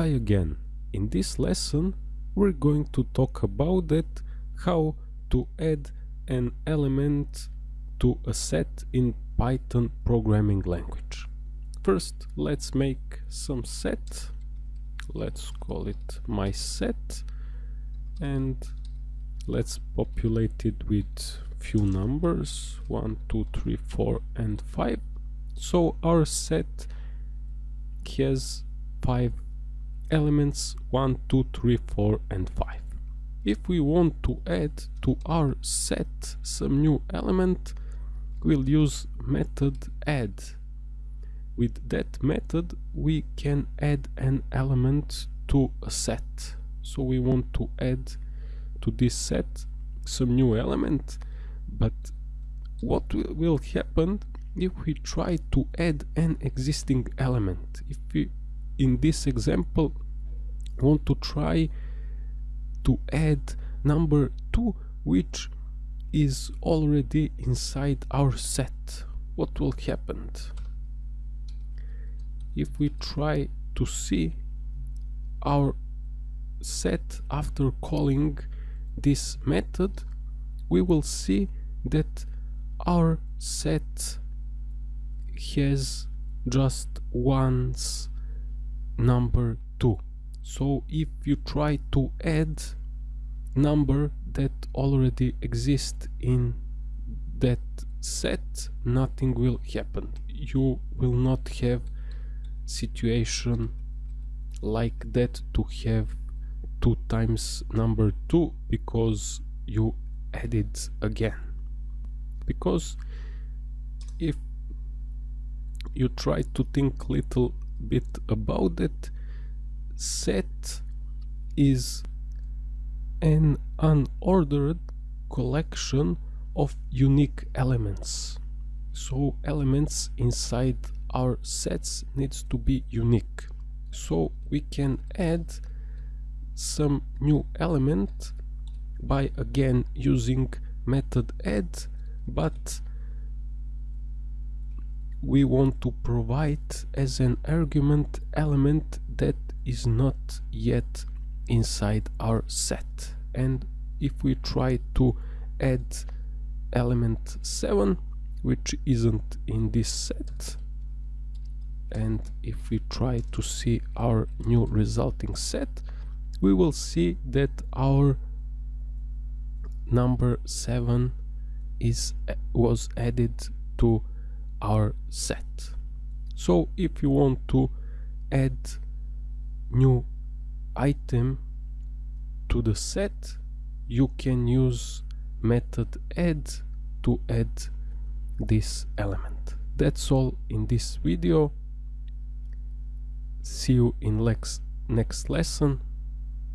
Hi again. In this lesson we're going to talk about it how to add an element to a set in Python programming language. First let's make some set. Let's call it my set and let's populate it with few numbers 1 2 3 4 and 5 so our set has five elements 1 2 3 4 and 5 if we want to add to our set some new element we'll use method add. With that method we can add an element to a set. So we want to add to this set some new element but what will happen if we try to add an existing element? If we in this example want to try to add number 2 which is already inside our set. What will happen? If we try to see our set after calling this method we will see that our set has just once number 2 so if you try to add number that already exists in that set nothing will happen. You will not have situation like that to have 2 times number 2 because you add it again. Because if you try to think little bit about it set is an unordered collection of unique elements. So elements inside our sets needs to be unique. So we can add some new element by again using method add but we want to provide as an argument element that is not yet inside our set. And if we try to add element 7 which isn't in this set and if we try to see our new resulting set we will see that our number 7 is uh, was added to our set. So if you want to add new item to the set you can use method add to add this element. That's all in this video. See you in next next lesson